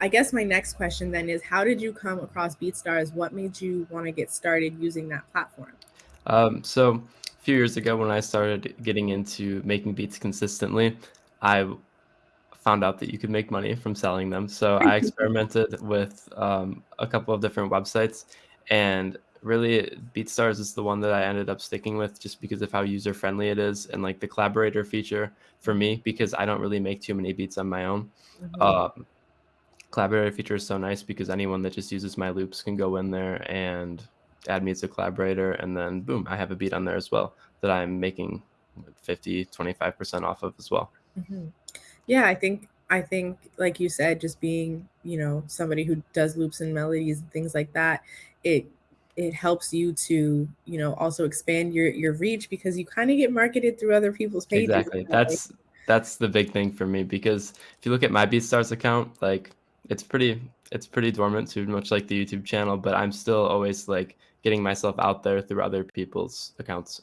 I guess my next question then is how did you come across BeatStars? What made you want to get started using that platform? Um, so a few years ago when I started getting into making beats consistently, I found out that you could make money from selling them. So I experimented with um, a couple of different websites and really BeatStars is the one that I ended up sticking with just because of how user friendly it is and like the collaborator feature for me because I don't really make too many beats on my own. Mm-hmm. Um, collaborator feature is so nice because anyone that just uses my loops can go in there and add me as a collaborator and then boom i have a beat on there as well that i'm making 50 25% off of as well. Mm-hmm. yeah i think i think like you said just being you know somebody who does loops and melodies and things like that it it helps you to you know also expand your your reach because you kind of get marketed through other people's pages. Exactly. That's that's the big thing for me because if you look at my beatstars account like it's pretty it's pretty dormant too much like the youtube channel but i'm still always like getting myself out there through other people's accounts